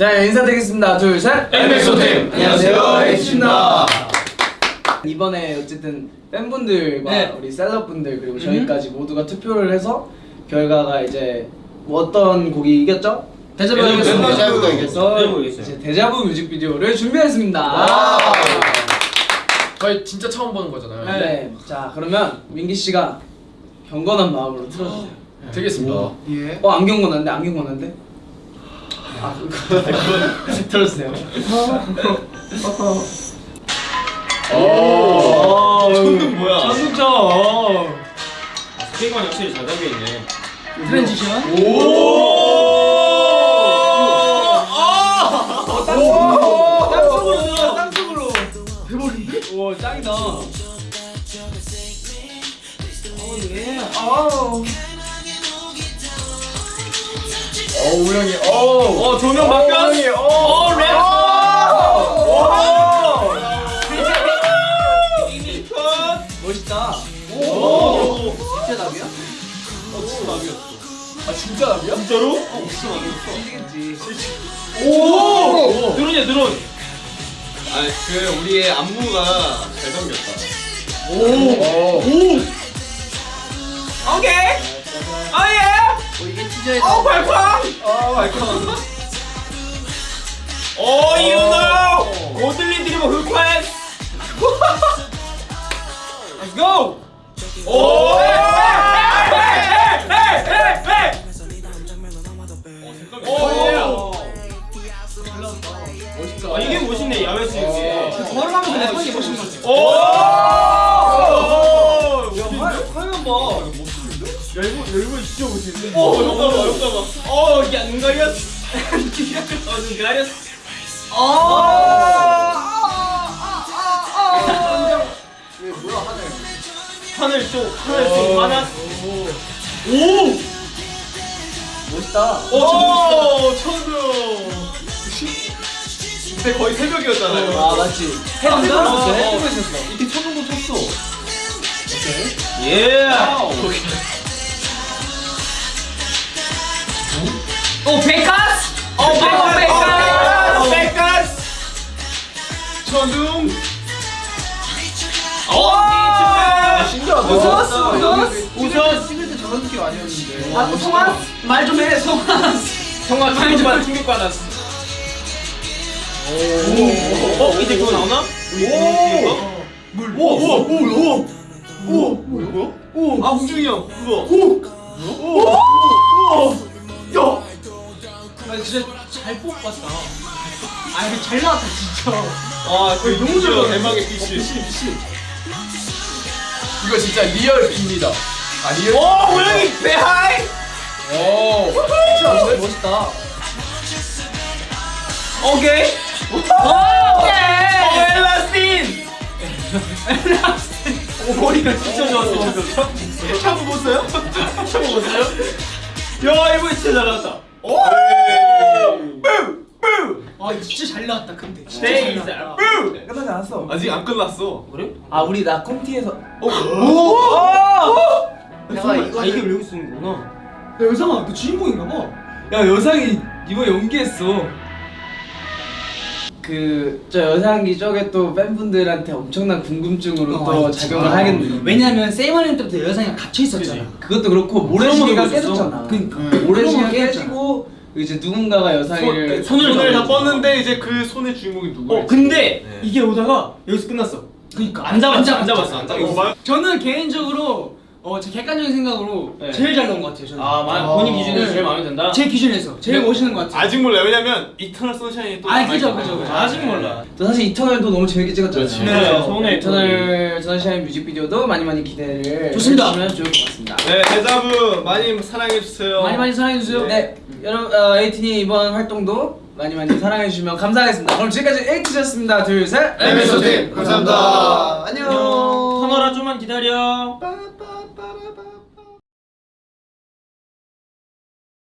자 인사드리겠습니다 둘셋 MXO 팀! 안녕하세요, H입니다. 이번에 어쨌든 팬분들과 네. 우리 셀럽분들 그리고 저희까지 모두가 투표를 해서 결과가 이제 뭐 어떤 곡이 이겼죠? 그래서 대자부 이겼어요. 이제 대자부 뮤직비디오를 준비했습니다. 저희 진짜 처음 보는 거잖아요. 네. 자 그러면 민기 씨가 경건한 마음으로 틀어주세요. 되겠습니다. 예. 어 안 경 건한데 안 경 건한데? 아 들어주세요. 오. 저는 뭐야? 전국죠. 스피커는 확실히 잘 담겨 있네. 트랜지션. 땅속으로 들어 땅속으로. 오 짱이다. 어 우영이. 어. 어 조명 바뀌었어. 어 랩. 멋있다. 오. 진짜 나비야? 아 진짜 나비야? 진짜로? 이기겠지. 오. 드론이야 드론. 아그 우리의 안무가 잘 담겼다. 오. 오케이. 아예. 어 이게 티저에 어 발광. 아 마이크. 오 유노. 고들린 드리버 흑화해. Let's go. 오. 헤이, 헤이. 오. 멋있다. 아 이게 멋있네 야외 스윙. 걸어가면서 랩하는 게 멋있는 거지. 오. 화면 봐. 야 이거 진짜 멋있는데. 오 효과 봐. 어 이게 눈 가렸어. 어눈 가렸어. 왜 뭐야 하늘. 하늘 쪽 하늘 쪽 하나. 오. 멋있다. 오 천둥. 그때 거의 새벽이었잖아요. 아 맞지. 해도 아, 있었어. 어, 어. 이때 천둥도 쳤어. 예. 오 베카 스. 어 베카스. 베카스. 베카스. 천둥. 오. 신기하다. 우서스, 우서스. 우선 찍을 때 저런 느낌 아니었는데. 아 송아 말좀 해. 송아. 성화 충격받 충격받았어. 어 이제 그거 나오나? 오. 물. 오. 오. 오. 오. 오. 오. 아 홍준이 형 그거. 오. 오. 오. 잘 뽑았다. 아잘 나왔다 진짜. 아그 너무 좋아 대박의 빛이. 이거 진짜 real 비입니다. 아 real. 오 고양이 배하이. 오. 진짜 멋있다. 오케이. 오케이. 엘라스틴. 오 머리가 진짜 좋았어. 참 보세요? 처음 보세요? 야 이거 진짜 잘 나왔다. 오. 아 진짜 잘 나왔다 근데. 진짜 데이 잘잘 나왔다. 뿌. 끝나지 않았어. 아직 안 끝났어. 그래? 아 우리 나 콘티에서. 오. 내가 이거 아 이게 왜 여기 쓰는 거구나. 야 여상아 너 주인공인가 봐. 야 여상이 이번 연기했어. 그저 여상이 저게 또 팬분들한테 엄청난 궁금증으로 어, 또 맞지. 작용을 하겠네. 왜냐면 세이머님 때부터 여상이가 갇혀 있었잖아. 그것도 그렇고 모래시계가 깨졌잖아. 그러니까. 모래시계가. 깨지고 이제 누군가가 여상이를 손을 손을 다 뻗는데 이제 그 손의 주인공이 누구야? 어 근데 네. 이게 오다가 여기서 끝났어. 그러니까 안 잡았어 안. 잡았어 안 잡았어. 말 저는 개인적으로 어, 제 객관적인 생각으로 네. 제일 잘 나온 것 같아요. 저는. 아 마- 본인 기준에서 네. 제일 마음에 든다. 제 기준에서 제일 네. 멋있는 것 같아요. 아직 몰라 왜냐면 Eternal Sunshine이 또 아. 그죠, 그죠, 그죠. 아직 몰라. 또 사실 Eternal도 너무 재밌게 찍었잖아요. 네, 손에 Eternal Sunshine 뮤직비디오도 많이 많이 기대를 좋습니다. 해주시면 좋을 것 같습니다. 네 데자뷰 많이 사랑해 주세요. 많이 많이 사랑해 주세요. 네, 여러분 어, 에이틴이 이번 활동도 많이 많이 사랑해 주시면 감사하겠습니다. 그럼 지금까지 에이티였습니다. 둘, 셋. MXO 팀 감사합니다. 안녕. 터널아 좀만 기다려.